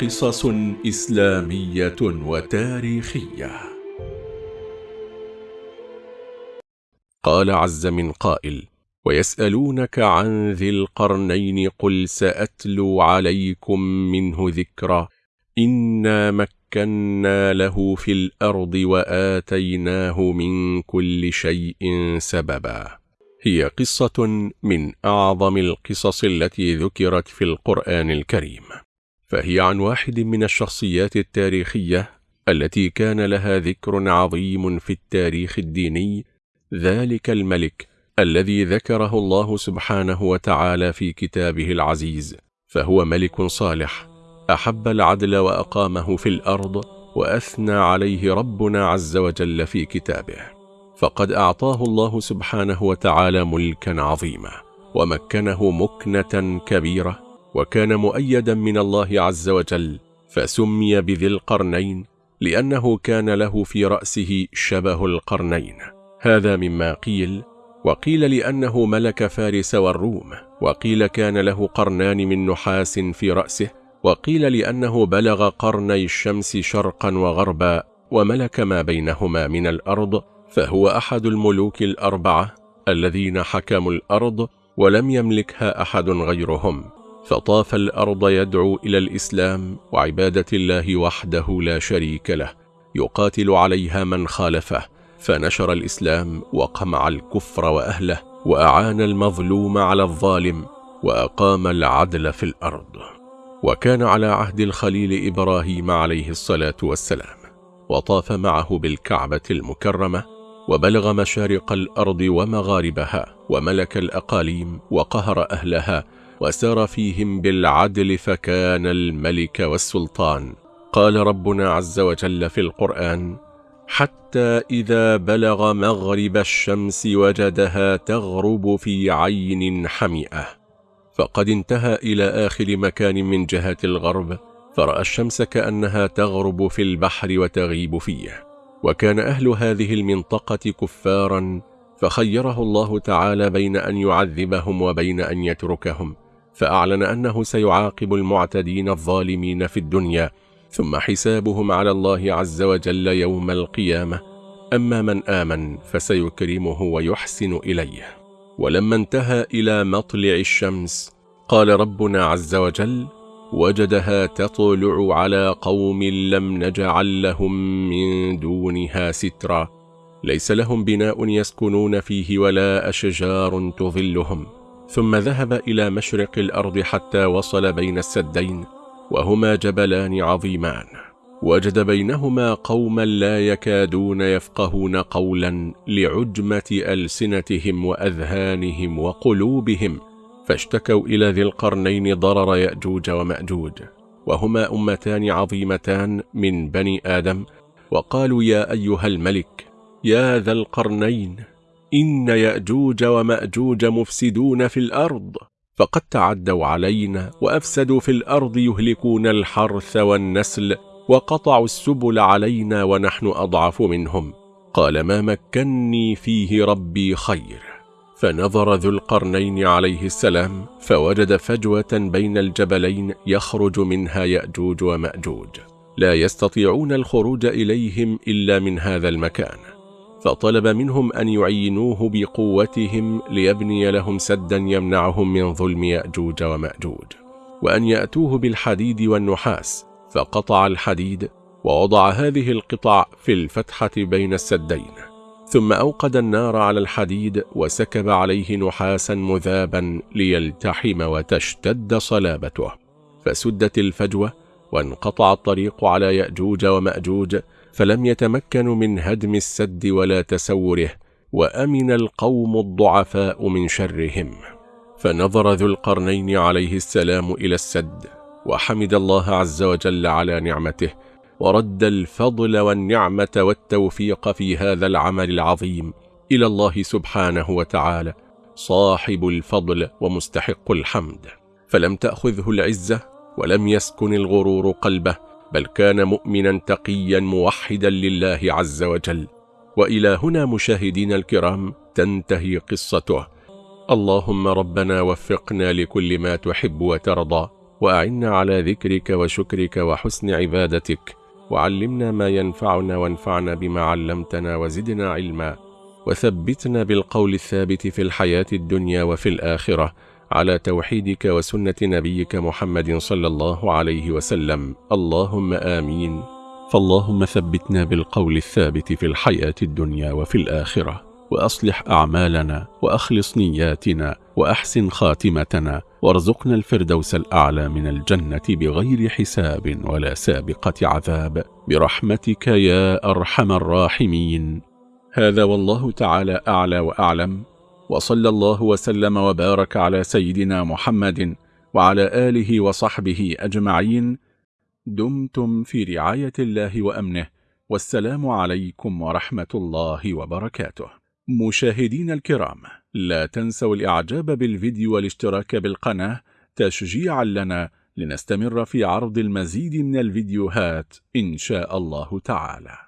قصص إسلامية وتاريخية. قال عز من قائل ويسألونك عن ذي القرنين قل سأتلو عليكم منه ذكرا. إنا مكنا له في الأرض وآتيناه من كل شيء سببا. هي قصة من أعظم القصص التي ذكرت في القرآن الكريم. فهي عن واحد من الشخصيات التاريخية التي كان لها ذكر عظيم في التاريخ الديني ذلك الملك الذي ذكره الله سبحانه وتعالى في كتابه العزيز فهو ملك صالح أحب العدل وأقامه في الأرض وأثنى عليه ربنا عز وجل في كتابه فقد أعطاه الله سبحانه وتعالى ملكا عظيما ومكنه مكنة كبيرة وكان مؤيدا من الله عز وجل فسمي بذي القرنين لأنه كان له في رأسه شبه القرنين. هذا مما قيل وقيل لأنه ملك فارس والروم وقيل كان له قرنان من نحاس في رأسه وقيل لأنه بلغ قرني الشمس شرقا وغربا وملك ما بينهما من الأرض فهو أحد الملوك الأربعة الذين حكموا الأرض ولم يملكها أحد غيرهم. فطاف الأرض يدعو إلى الإسلام وعبادة الله وحده لا شريك له يقاتل عليها من خالفه فنشر الإسلام وقمع الكفر وأهله وأعان المظلوم على الظالم وأقام العدل في الأرض. وكان على عهد الخليل إبراهيم عليه الصلاة والسلام وطاف معه بالكعبة المكرمة وبلغ مشارق الأرض ومغاربها وملك الأقاليم وقهر أهلها وسار فيهم بالعدل فكان الملك والسلطان. قال ربنا عز وجل في القرآن حتى إذا بلغ مغرب الشمس وجدها تغرب في عين حمئة. فقد انتهى إلى آخر مكان من جهة الغرب فرأى الشمس كأنها تغرب في البحر وتغيب فيه. وكان أهل هذه المنطقة كفارا فخيره الله تعالى بين أن يعذبهم وبين أن يتركهم. فأعلن أنه سيعاقب المعتدين الظالمين في الدنيا ثم حسابهم على الله عز وجل يوم القيامة. أما من آمن فسيكرمه ويحسن إليه. ولما انتهى إلى مطلع الشمس قال ربنا عز وجل وجدها تطلع على قوم لم نجعل لهم من دونها سترا. ليس لهم بناء يسكنون فيه ولا أشجار تظلهم. ثم ذهب إلى مشرق الأرض حتى وصل بين السدين وهما جبلان عظيمان. وجد بينهما قوما لا يكادون يفقهون قولا لعجمة ألسنتهم وأذهانهم وقلوبهم فاشتكوا إلى ذي القرنين ضرر يأجوج ومأجوج. وهما أمتان عظيمتان من بني آدم وقالوا يا أيها الملك يا ذا القرنين إن يأجوج ومأجوج مفسدون في الأرض فقد تعدوا علينا وأفسدوا في الأرض يهلكون الحرث والنسل وقطعوا السبل علينا ونحن أضعف منهم. قال ما مكني فيه ربي خير. فنظر ذو القرنين عليه السلام فوجد فجوة بين الجبلين يخرج منها يأجوج ومأجوج. لا يستطيعون الخروج إليهم إلا من هذا المكان. فطلب منهم أن يعينوه بقوتهم ليبني لهم سدا يمنعهم من ظلم يأجوج ومأجوج وأن يأتوه بالحديد والنحاس فقطع الحديد ووضع هذه القطع في الفتحة بين السدين ثم أوقد النار على الحديد وسكب عليه نحاسا مذابا ليلتحم وتشتد صلابته فسدت الفجوة وانقطع الطريق على يأجوج ومأجوج فلم يتمكنوا من هدم السد ولا تسوره وأمن القوم الضعفاء من شرهم. فنظر ذو القرنين عليه السلام إلى السد وحمد الله عز وجل على نعمته ورد الفضل والنعمة والتوفيق في هذا العمل العظيم إلى الله سبحانه وتعالى صاحب الفضل ومستحق الحمد. فلم تأخذه العزة ولم يسكن الغرور قلبه بل كان مؤمنا تقيا موحدا لله عز وجل. وإلى هنا مشاهدين الكرام تنتهي قصته. اللهم ربنا وفقنا لكل ما تحب وترضى وأعنا على ذكرك وشكرك وحسن عبادتك وعلمنا ما ينفعنا وانفعنا بما علمتنا وزدنا علما وثبتنا بالقول الثابت في الحياة الدنيا وفي الآخرة. على توحيدك وسنة نبيك محمد صلى الله عليه وسلم. اللهم آمين. فاللهم ثبتنا بالقول الثابت في الحياة الدنيا وفي الآخرة وأصلح أعمالنا وأخلص نياتنا وأحسن خاتمتنا وارزقنا الفردوس الأعلى من الجنة بغير حساب ولا سابقة عذاب. برحمتك يا أرحم الراحمين. هذا والله تعالى أعلى وأعلم. وصلى الله وسلم وبارك على سيدنا محمد وعلى آله وصحبه أجمعين. دمتم في رعاية الله وأمنه. والسلام عليكم ورحمة الله وبركاته. مشاهدين الكرام لا تنسوا الإعجاب بالفيديو والاشتراك بالقناة تشجيعا لنا لنستمر في عرض المزيد من الفيديوهات إن شاء الله تعالى.